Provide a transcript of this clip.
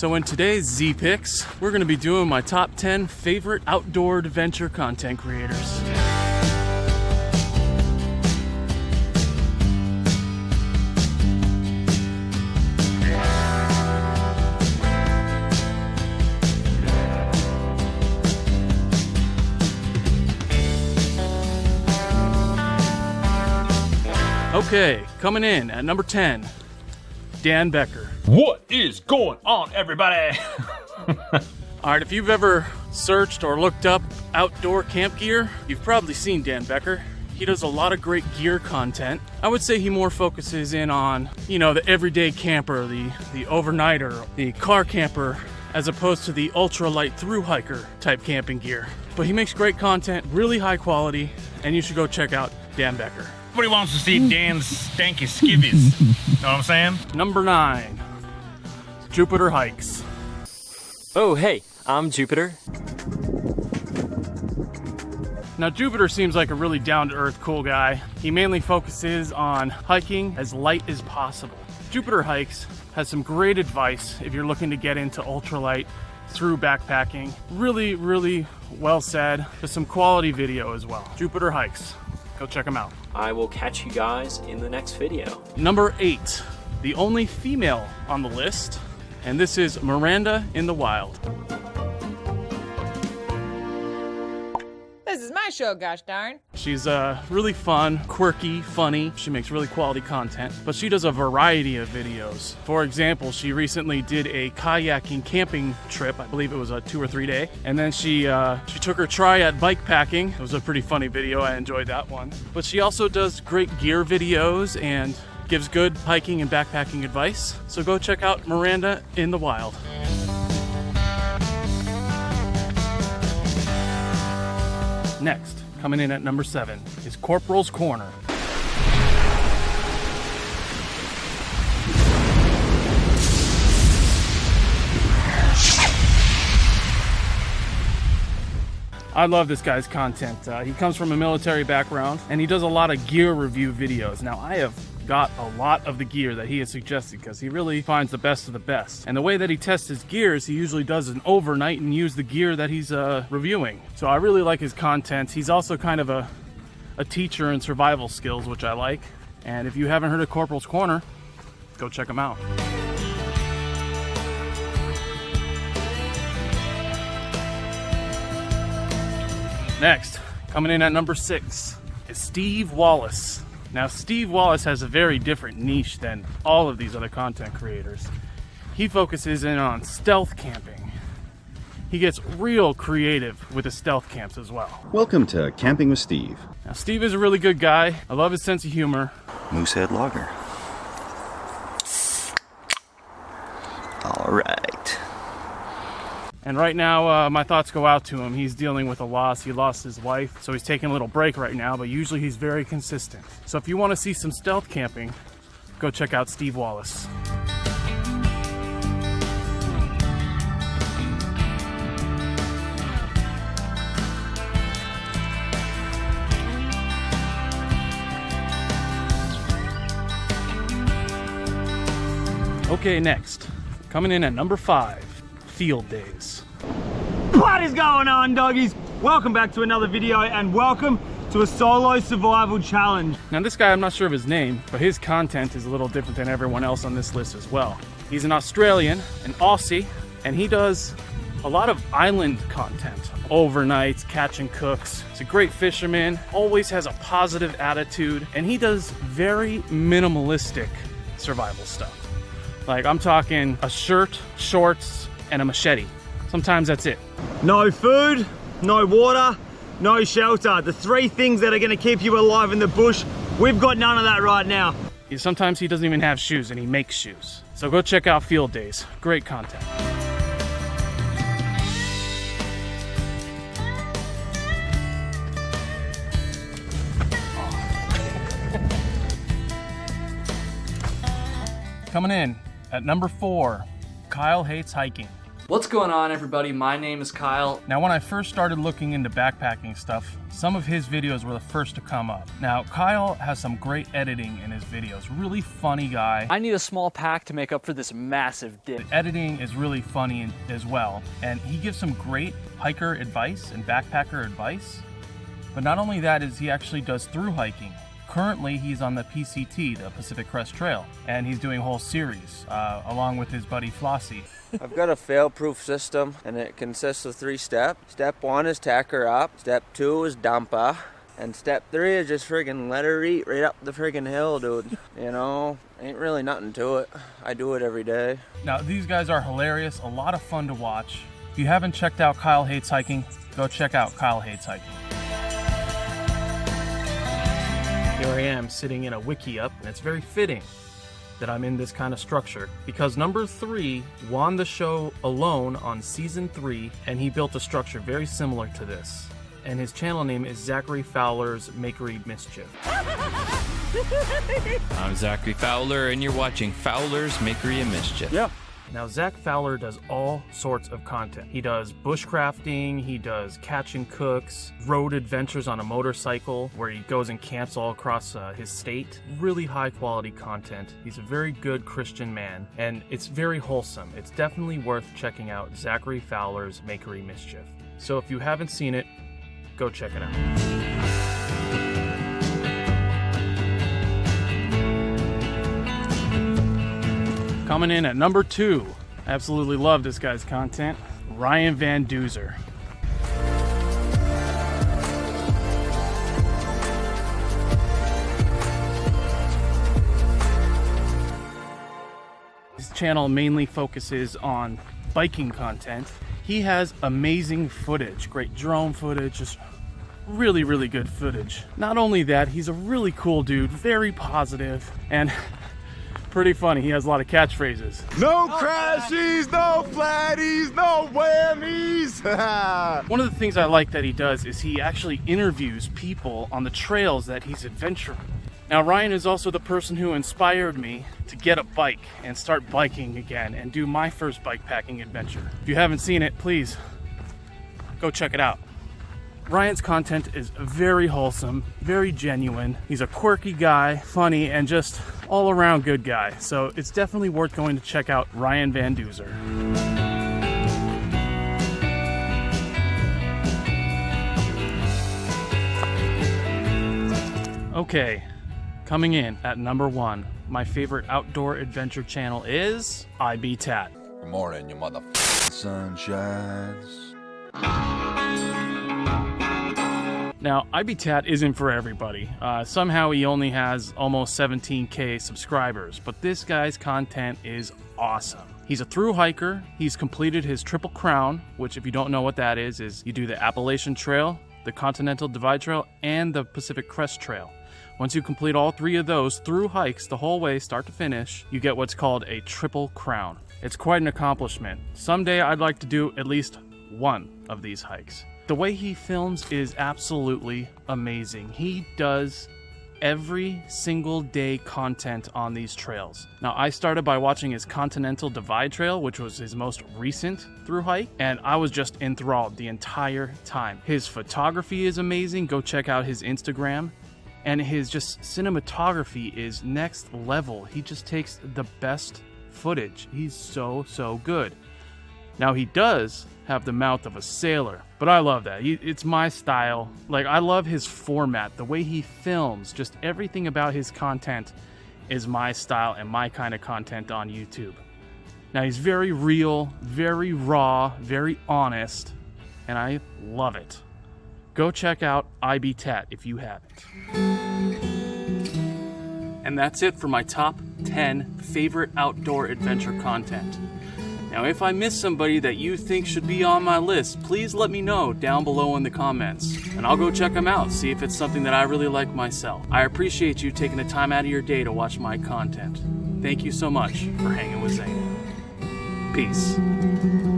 So in today's Z Picks, we're gonna be doing my top 10 favorite outdoor adventure content creators. Okay, coming in at number 10, Dan Becker. What is going on, everybody? All right, if you've ever searched or looked up outdoor camp gear, you've probably seen Dan Becker. He does a lot of great gear content. I would say he more focuses in on, you know, the everyday camper, the, the overnighter, the car camper, as opposed to the ultralight through hiker type camping gear. But he makes great content, really high quality, and you should go check out Dan Becker. Everybody wants to see Dan's stanky skivvies. know what I'm saying? Number nine, Jupiter Hikes. Oh, hey, I'm Jupiter. Now, Jupiter seems like a really down to earth, cool guy. He mainly focuses on hiking as light as possible. Jupiter Hikes has some great advice if you're looking to get into ultralight through backpacking. Really, really well said. With some quality video as well. Jupiter Hikes. Go check them out. I will catch you guys in the next video. Number eight, the only female on the list, and this is Miranda in the Wild. This is my show, gosh darn. She's uh, really fun, quirky, funny. She makes really quality content, but she does a variety of videos. For example, she recently did a kayaking camping trip. I believe it was a two or three day, and then she uh, she took her try at bike packing. It was a pretty funny video. I enjoyed that one. But she also does great gear videos and gives good hiking and backpacking advice. So go check out Miranda in the Wild. Next, coming in at number seven, is Corporal's Corner. I love this guy's content. Uh, he comes from a military background and he does a lot of gear review videos. Now, I have got a lot of the gear that he has suggested because he really finds the best of the best. And the way that he tests his gears, he usually does an overnight and use the gear that he's uh, reviewing. So I really like his content. He's also kind of a, a teacher in survival skills, which I like. And if you haven't heard of Corporal's Corner, go check him out. Next, coming in at number six, is Steve Wallis. Now, Steve Wallis has a very different niche than all of these other content creators. He focuses in on stealth camping. He gets real creative with the stealth camps as well. Welcome to Camping with Steve. Now, Steve is a really good guy. I love his sense of humor. Moosehead Lager. All right. And right now, uh, my thoughts go out to him. He's dealing with a loss. He lost his wife, so he's taking a little break right now, but usually he's very consistent. So if you want to see some stealth camping, go check out Steve Wallis. Okay, next. Coming in at number five, Field Days. What is going on, doggies? Welcome back to another video and welcome to a solo survival challenge. Now this guy, I'm not sure of his name, but his content is a little different than everyone else on this list as well. He's an Australian, an Aussie, and he does a lot of island content. Overnights, catch and cooks. He's a great fisherman, always has a positive attitude, and he does very minimalistic survival stuff. Like I'm talking a shirt, shorts, and a machete. Sometimes that's it. No food, no water, no shelter. The three things that are gonna keep you alive in the bush, we've got none of that right now. Sometimes he doesn't even have shoes and he makes shoes. So go check out Field Days. Great content. Coming in at number four, Kyle hates hiking. What's going on everybody? My name is Kyle. Now, when I first started looking into backpacking stuff, some of his videos were the first to come up. Now, Kyle has some great editing in his videos. Really funny guy. I need a small pack to make up for this massive dip. The editing is really funny as well, and he gives some great hiker advice and backpacker advice. But not only that is he actually does through hiking. Currently, he's on the PCT, the Pacific Crest Trail, and he's doing a whole series uh, along with his buddy Flossie. I've got a fail-proof system and it consists of three steps. Step one is tack her up. Step two is dump her. And step three is just friggin' let her eat right up the friggin' hill, dude. You know, ain't really nothing to it. I do it every day. Now, these guys are hilarious, a lot of fun to watch. If you haven't checked out Kyle Hates Hiking, go check out Kyle Hates Hiking. Here I am sitting in a wickiup, and it's very fitting that I'm in this kind of structure because number three won the show alone on season three, and he built a structure very similar to this. And his channel name is Zachary Fowler's Makery Mischief. I'm Zachary Fowler, and you're watching Fowler's Makery and Mischief. Yeah. Now, Zach Fowler does all sorts of content. He does bushcrafting, he does catch and cooks, road adventures on a motorcycle where he goes and camps all across uh, his state. Really high quality content. He's a very good Christian man, and it's very wholesome. It's definitely worth checking out Zachary Fowler's Makery Mischief. So if you haven't seen it, go check it out. Coming in at number two, absolutely love this guy's content, Ryan Van Duzer. His channel mainly focuses on biking content. He has amazing footage, great drone footage, just really, really good footage. Not only that, he's a really cool dude, very positive, and pretty funny. He has a lot of catchphrases. No crashies, no flatties, no whammies. One of the things I like that he does is he actually interviews people on the trails that he's adventuring. Now, Ryan is also the person who inspired me to get a bike and start biking again and do my first bike packing adventure. If you haven't seen it, please go check it out. Ryan's content is very wholesome, very genuine. He's a quirky guy, funny, and just all around good guy. So it's definitely worth going to check out Ryan Van Duzer. Okay, coming in at number one, my favorite outdoor adventure channel is IB Tat. Good morning, you mother sunshines. Now, IB Tat isn't for everybody. Uh, somehow he only has almost 17k subscribers, but this guy's content is awesome. He's a through hiker. He's completed his Triple Crown, which, if you don't know what that is, is you do the Appalachian Trail, the Continental Divide Trail, and the Pacific Crest Trail. Once you complete all three of those through hikes the whole way, start to finish, you get what's called a Triple Crown. It's quite an accomplishment. Someday I'd like to do at least one of these hikes. The way he films is absolutely amazing. He does every single day content on these trails. Now, I started by watching his Continental Divide Trail, which was his most recent through hike, and I was just enthralled the entire time. His photography is amazing. Go check out his Instagram. And his just cinematography is next level. He just takes the best footage. He's so, so good. Now, he does have the mouth of a sailor, but I love that. He, it's my style. Like, I love his format, the way he films, just everything about his content is my style and my kind of content on YouTube. Now, he's very real, very raw, very honest, and I love it. Go check out IB Tat if you haven't. And that's it for my top 10 favorite outdoor adventure content. Now, if I miss somebody that you think should be on my list, please let me know down below in the comments, and I'll go check them out, see if it's something that I really like myself. I appreciate you taking the time out of your day to watch my content. Thank you so much for hanging with Zane. Peace.